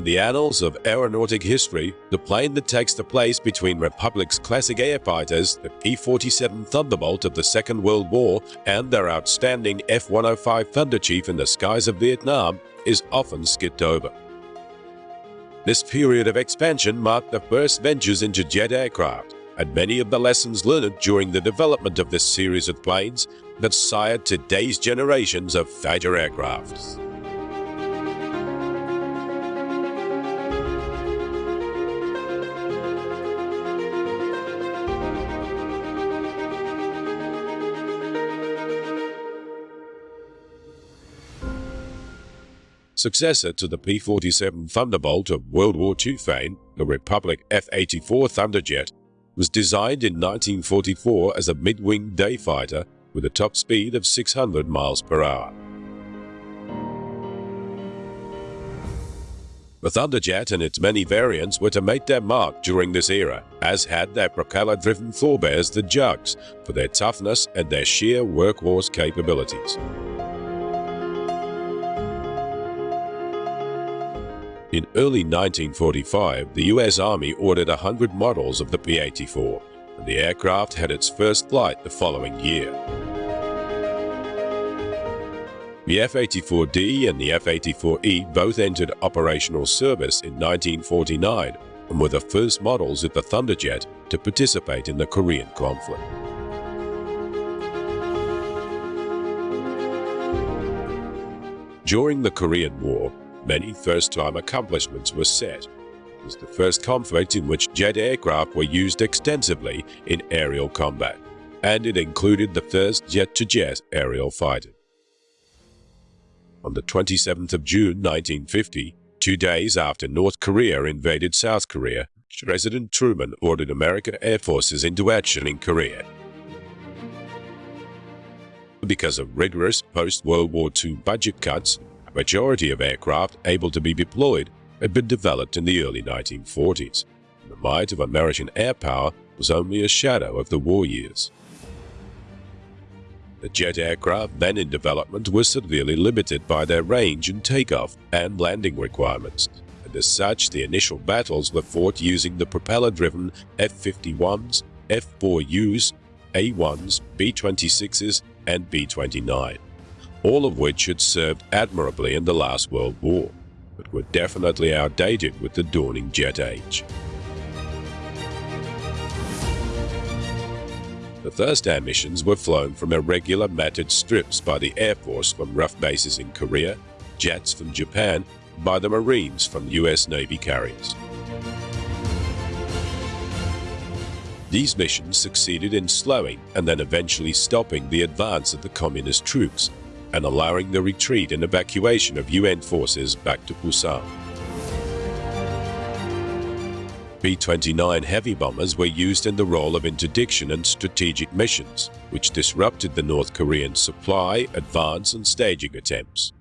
In the annals of aeronautic history, the plane that takes the place between Republic's classic air fighters, the P-47 Thunderbolt of the Second World War, and their outstanding F-105 Thunderchief in the skies of Vietnam, is often skipped over. This period of expansion marked the first ventures into jet aircraft, and many of the lessons learned during the development of this series of planes that sired today's generations of fighter aircrafts. Successor to the P-47 Thunderbolt of World War II fame, the Republic F-84 Thunderjet was designed in 1944 as a mid-wing day fighter with a top speed of 600 miles per hour. The Thunderjet and its many variants were to make their mark during this era, as had their propeller-driven forebears the Jugs, for their toughness and their sheer workhorse capabilities. In early 1945, the US Army ordered 100 models of the P-84, and the aircraft had its first flight the following year. The F-84D and the F-84E both entered operational service in 1949 and were the first models of the Thunderjet to participate in the Korean conflict. During the Korean War, many first-time accomplishments were set. It was the first conflict in which jet aircraft were used extensively in aerial combat, and it included the first jet-to-jet -jet aerial fighter. On the 27th of June 1950, two days after North Korea invaded South Korea, President Truman ordered American air forces into action in Korea. Because of rigorous post-World War II budget cuts, a majority of aircraft able to be deployed had been developed in the early 1940s. The might of American air power was only a shadow of the war years. The jet aircraft then in development were severely limited by their range and takeoff and landing requirements, and as such the initial battles were fought using the propeller-driven F-51s, F-4Us, A-1s, B-26s, and B-29 all of which had served admirably in the last World War, but were definitely outdated with the dawning jet age. The first air missions were flown from irregular matted strips by the Air Force from rough bases in Korea, jets from Japan, by the Marines from U.S. Navy carriers. These missions succeeded in slowing and then eventually stopping the advance of the communist troops and allowing the retreat and evacuation of UN forces back to Busan. B-29 heavy bombers were used in the role of interdiction and strategic missions, which disrupted the North Korean supply, advance and staging attempts.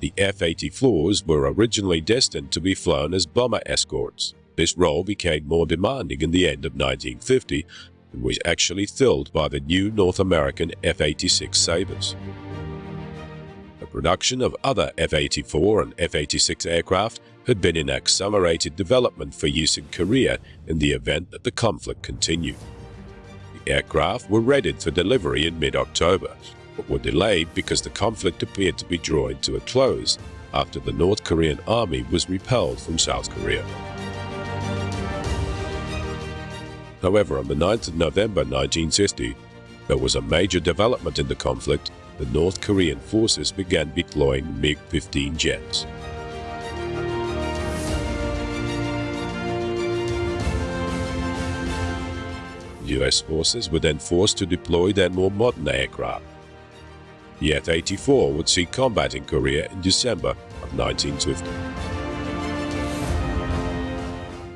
The F-84s were originally destined to be flown as bomber escorts. This role became more demanding in the end of 1950 and was actually filled by the new North American F-86 Sabres. Production of other F-84 and F-86 aircraft had been in accelerated development for use in Korea in the event that the conflict continued. The aircraft were readied for delivery in mid-October, but were delayed because the conflict appeared to be drawing to a close after the North Korean army was repelled from South Korea. However, on the 9th of November 1950, there was a major development in the conflict the North Korean forces began deploying MiG-15 jets. US forces were then forced to deploy their more modern aircraft. The F-84 would see combat in Korea in December of 1950.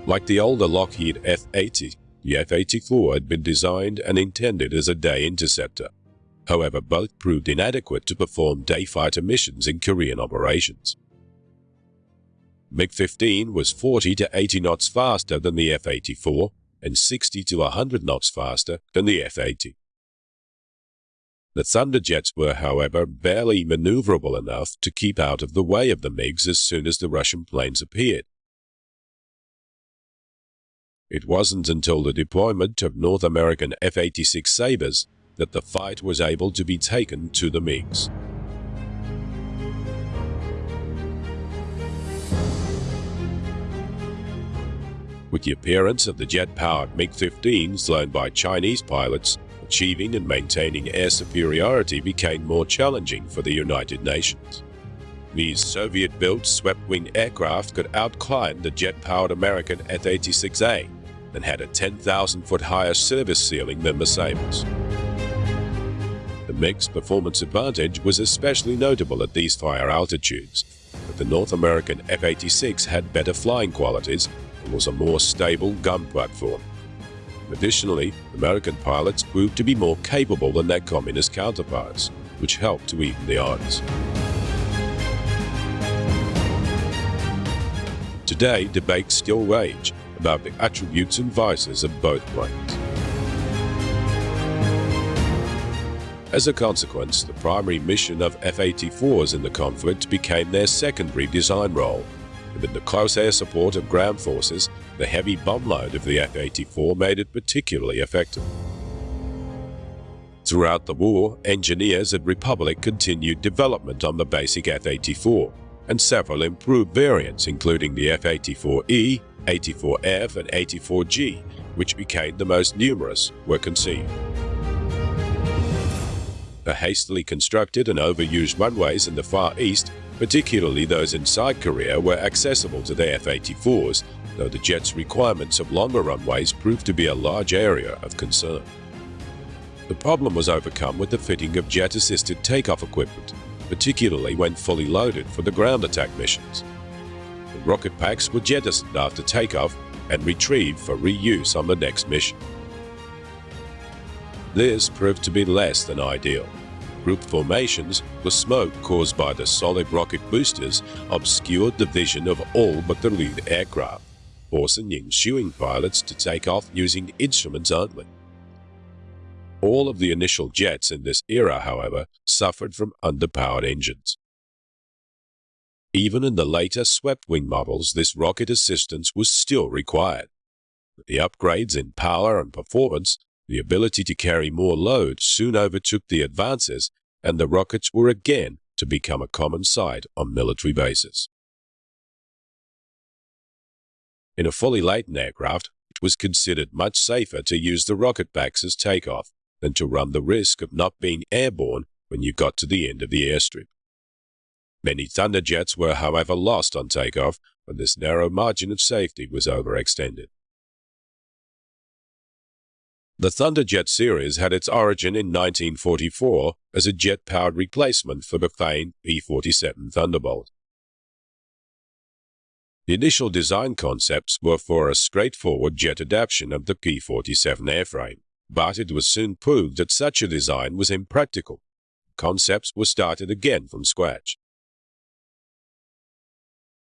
Like the older Lockheed F-80, the F-84 had been designed and intended as a day interceptor. However, both proved inadequate to perform day fighter missions in Korean operations. MiG-15 was 40 to 80 knots faster than the F-84 and 60 to 100 knots faster than the F-80. The Thunderjets were, however, barely maneuverable enough to keep out of the way of the MiGs as soon as the Russian planes appeared. It wasn't until the deployment of North American F-86 Sabres that the fight was able to be taken to the MiGs. With the appearance of the jet-powered MiG-15s flown by Chinese pilots, achieving and maintaining air superiority became more challenging for the United Nations. These Soviet-built swept-wing aircraft could outclimb the jet-powered American F-86A and had a 10,000-foot higher service ceiling than the Sabres. The MiG's performance advantage was especially notable at these higher altitudes, but the North American F-86 had better flying qualities and was a more stable gun platform. Additionally, American pilots proved to be more capable than their communist counterparts, which helped to even the odds. Today, debates still rage about the attributes and vices of both planes. As a consequence, the primary mission of F-84s in the conflict became their secondary design role. With the close air support of ground forces, the heavy bomb load of the F-84 made it particularly effective. Throughout the war, engineers at Republic continued development on the basic F-84, and several improved variants including the F-84E, 84F and 84G, which became the most numerous, were conceived. The hastily constructed and overused runways in the Far East, particularly those inside Korea, were accessible to the F-84s, though the jet's requirements of longer runways proved to be a large area of concern. The problem was overcome with the fitting of jet-assisted takeoff equipment, particularly when fully loaded for the ground attack missions. The rocket packs were jettisoned after takeoff and retrieved for reuse on the next mission. This proved to be less than ideal. Group formations, the smoke caused by the solid rocket boosters obscured the vision of all but the lead aircraft, forcing ensuing pilots to take off using instruments only. All of the initial jets in this era, however, suffered from underpowered engines. Even in the later swept-wing models, this rocket assistance was still required. The upgrades in power and performance, the ability to carry more load soon overtook the advances, and the rockets were again to become a common sight on military bases. In a fully laden aircraft, it was considered much safer to use the rocket backs as takeoff than to run the risk of not being airborne when you got to the end of the airstrip. Many Thunderjets were, however, lost on takeoff when this narrow margin of safety was overextended. The Thunderjet series had its origin in 1944 as a jet-powered replacement for the famed P-47 Thunderbolt. The initial design concepts were for a straightforward jet adaptation of the P-47 airframe, but it was soon proved that such a design was impractical. Concepts were started again from scratch.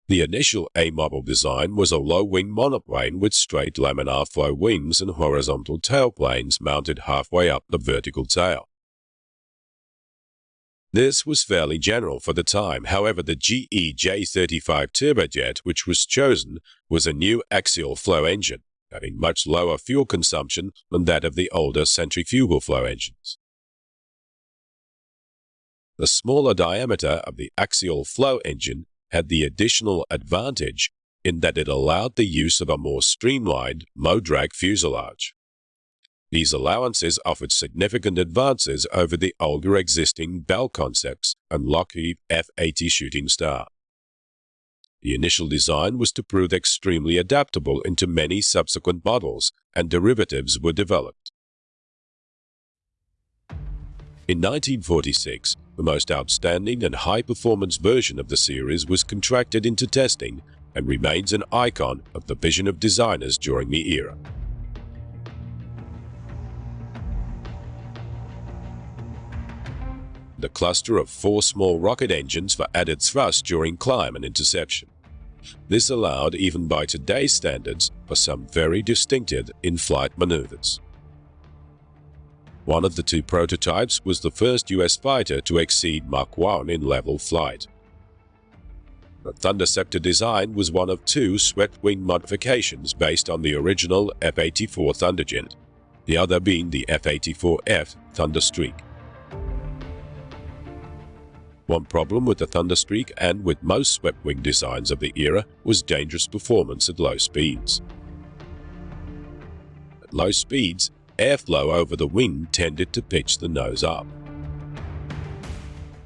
The initial A-model design was a low-wing monoplane with straight laminar flow wings and horizontal tailplanes mounted halfway up the vertical tail. This was fairly general for the time, however the GE J35 turbojet which was chosen was a new axial flow engine, having much lower fuel consumption than that of the older centrifugal flow engines. The smaller diameter of the axial flow engine had the additional advantage in that it allowed the use of a more streamlined MODRAG fuselage. These allowances offered significant advances over the older existing Bell concepts and Lockheed F-80 Shooting Star. The initial design was to prove extremely adaptable into many subsequent models, and derivatives were developed. In 1946, the most outstanding and high-performance version of the series was contracted into testing and remains an icon of the vision of designers during the era. The cluster of four small rocket engines for added thrust during climb and interception. This allowed, even by today's standards, for some very distinctive in-flight maneuvers. One of the two prototypes was the first US fighter to exceed Mach 1 in level flight. The Thunderceptor design was one of two swept-wing modifications based on the original F-84 Thunderjet, the other being the F-84F Thunderstreak. One problem with the Thunderstreak and with most swept-wing designs of the era was dangerous performance at low speeds. At low speeds, airflow over the wing tended to pitch the nose up.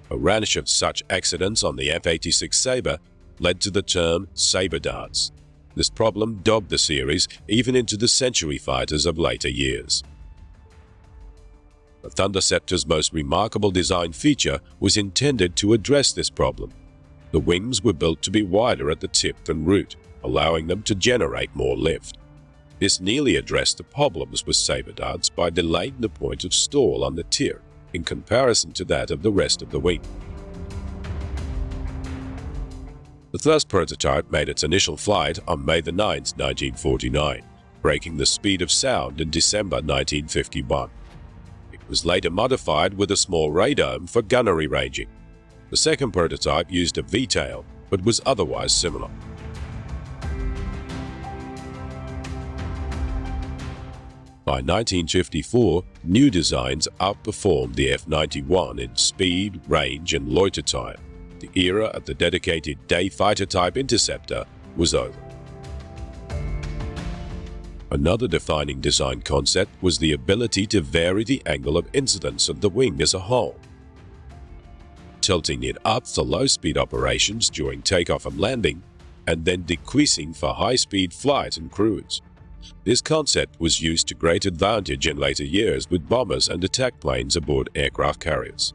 A rash of such accidents on the F-86 Sabre led to the term saber dance. This problem dogged the series even into the Century fighters of later years. The Thunderceptor's most remarkable design feature was intended to address this problem. The wings were built to be wider at the tip than root, allowing them to generate more lift. This nearly addressed the problems with saber dance by delaying the point of stall on the tip in comparison to that of the rest of the wing. The first prototype made its initial flight on May 9, 1949, breaking the speed of sound in December 1951. It was later modified with a small radome for gunnery ranging. The second prototype used a V-tail, but was otherwise similar. By 1954, new designs outperformed the F-91 in speed, range and loiter time. The era of the dedicated day fighter type interceptor was over. Another defining design concept was the ability to vary the angle of incidence of the wing as a whole. Tilting it up for low-speed operations during takeoff and landing, and then decreasing for high-speed flight and cruise. This concept was used to great advantage in later years with bombers and attack planes aboard aircraft carriers.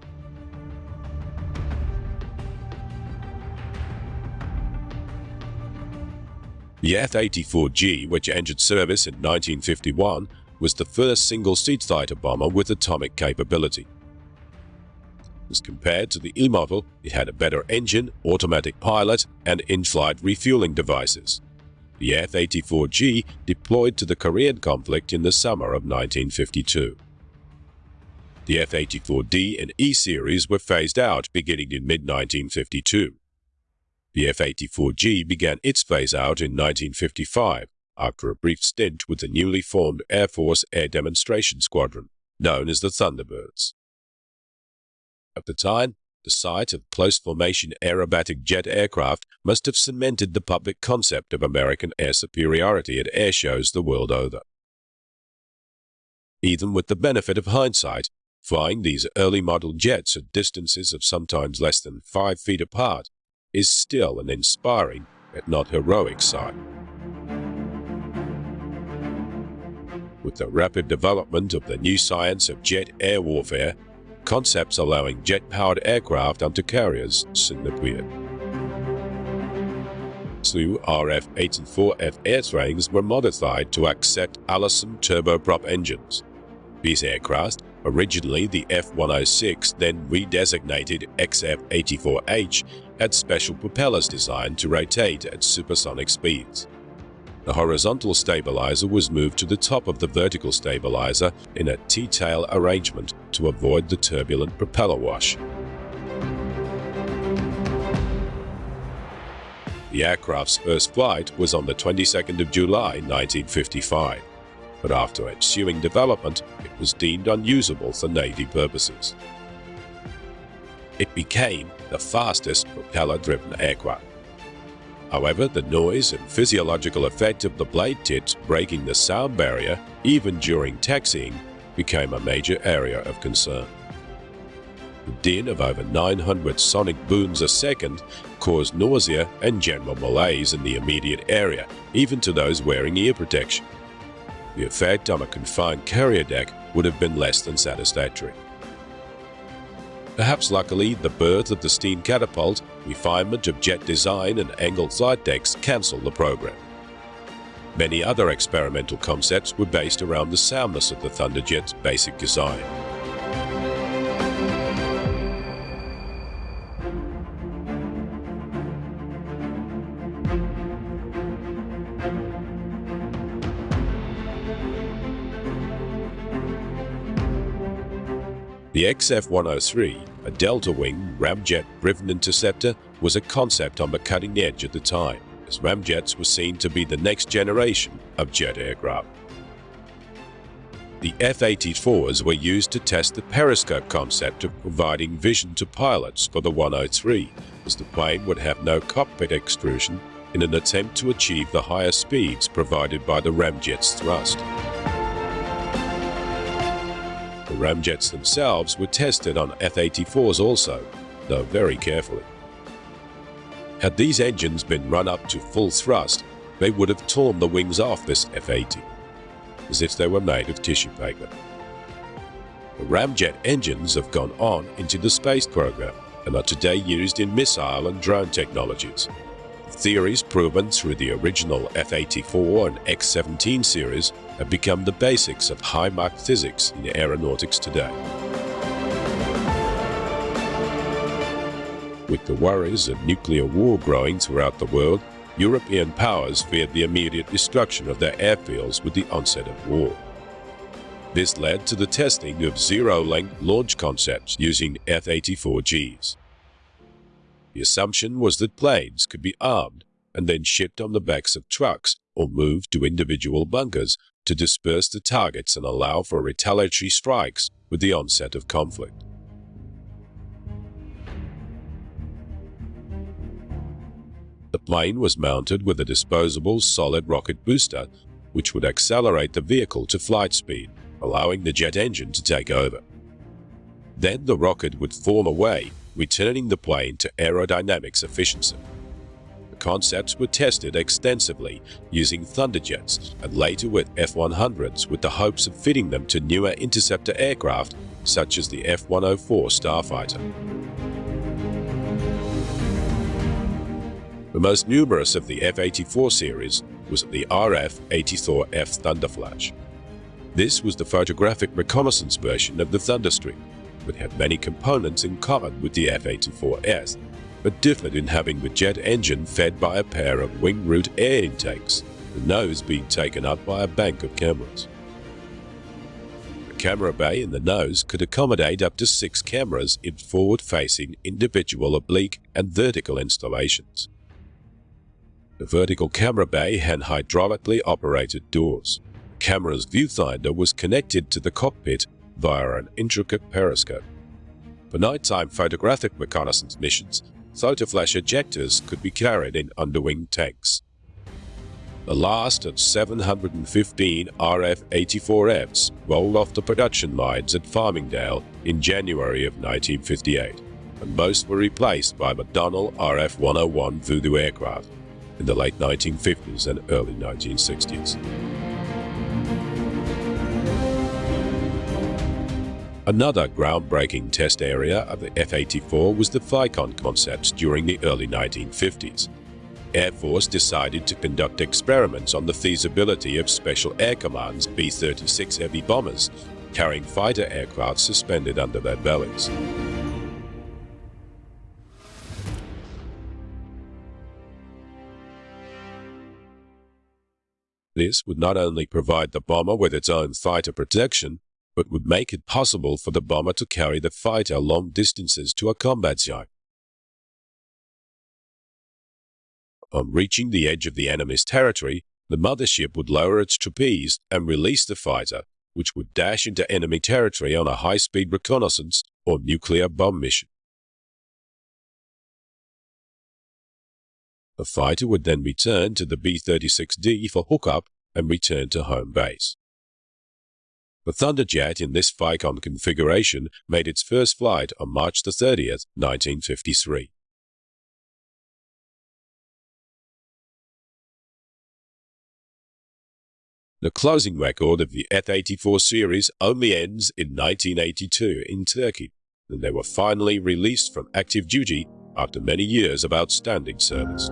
The F-84G, which entered service in 1951, was the first single-seat fighter bomber with atomic capability. As compared to the E model, it had a better engine, automatic pilot, and in-flight refueling devices the F-84G deployed to the Korean conflict in the summer of 1952. The F-84D and E series were phased out beginning in mid-1952. The F-84G began its phase-out in 1955 after a brief stint with the newly formed Air Force Air Demonstration Squadron, known as the Thunderbirds. At the time, the sight of close-formation aerobatic jet aircraft must have cemented the public concept of American air superiority at air shows the world over. Even with the benefit of hindsight, flying these early model jets at distances of sometimes less than five feet apart is still an inspiring, yet not heroic sight. With the rapid development of the new science of jet air warfare, concepts allowing jet-powered aircraft onto carriers soon appeared. Two RF-84F airframes were modified to accept Allison turboprop engines. These aircraft, originally the F-106, then redesignated XF-84H, had special propellers designed to rotate at supersonic speeds. The horizontal stabilizer was moved to the top of the vertical stabilizer in a T-tail arrangement to avoid the turbulent propeller wash. The aircraft's first flight was on the 22nd of July 1955, but after ensuing development, it was deemed unusable for Navy purposes. It became the fastest propeller-driven aircraft. However, the noise and physiological effect of the blade tips breaking the sound barrier, even during taxiing, became a major area of concern. The din of over 900 sonic booms a second caused nausea and general malaise in the immediate area, even to those wearing ear protection. The effect on a confined carrier deck would have been less than satisfactory. Perhaps luckily, the birth of the steam catapult, refinement of jet design and angled flight decks cancelled the program. Many other experimental concepts were based around the soundness of the Thunderjet's basic design. The XF-103, a delta-wing ramjet-driven interceptor, was a concept on the cutting edge at the time, as ramjets were seen to be the next generation of jet aircraft. The F-84s were used to test the periscope concept of providing vision to pilots for the 103, as the plane would have no cockpit extrusion in an attempt to achieve the higher speeds provided by the ramjet's thrust. Ramjets themselves were tested on F-84s also, though very carefully. Had these engines been run up to full thrust, they would have torn the wings off this F-80 as if they were made of tissue paper. The ramjet engines have gone on into the space program and are today used in missile and drone technologies. Theories proven through the original F-84 and X-17 series have become the basics of high-Mach physics in aeronautics today. With the worries of nuclear war growing throughout the world, European powers feared the immediate destruction of their airfields with the onset of war. This led to the testing of zero-length launch concepts using F-84Gs. The assumption was that planes could be armed and then shipped on the backs of trucks or moved to individual bunkers to disperse the targets and allow for retaliatory strikes with the onset of conflict. The plane was mounted with a disposable solid rocket booster, which would accelerate the vehicle to flight speed, allowing the jet engine to take over. Then the rocket would form away, returning the plane to aerodynamics efficiency. Concepts were tested extensively using Thunderjets and later with F-100s with the hopes of fitting them to newer interceptor aircraft such as the F-104 Starfighter. The most numerous of the F-84 series was the RF-84F Thunderflash. This was the photographic reconnaissance version of the Thunderstreak, but had many components in common with the F-84S, but differed in having the jet engine fed by a pair of wing root air intakes, the nose being taken up by a bank of cameras. The camera bay in the nose could accommodate up to six cameras in forward-facing individual oblique and vertical installations. The vertical camera bay had hydraulically operated doors. The camera's viewfinder was connected to the cockpit via an intricate periscope. For nighttime photographic reconnaissance missions, photoflash ejectors could be carried in underwing tanks. The last of 715 RF-84Fs rolled off the production lines at Farmingdale in January of 1958, and most were replaced by McDonnell RF-101 Voodoo aircraft in the late 1950s and early 1960s. Another groundbreaking test area of the F-84 was the FICON concepts during the early 1950s. Air Force decided to conduct experiments on the feasibility of Special Air Command's B-36 heavy bombers, carrying fighter aircraft suspended under their bellies. This would not only provide the bomber with its own fighter protection, but would make it possible for the bomber to carry the fighter long distances to a combat zone. On reaching the edge of the enemy's territory, the mothership would lower its trapeze and release the fighter, which would dash into enemy territory on a high-speed reconnaissance or nuclear bomb mission. The fighter would then return to the B-36D for hookup and return to home base. The Thunderjet in this FICON configuration made its first flight on March 30, 1953. The closing record of the F-84 series only ends in 1982 in Turkey, and they were finally released from active duty after many years of outstanding service.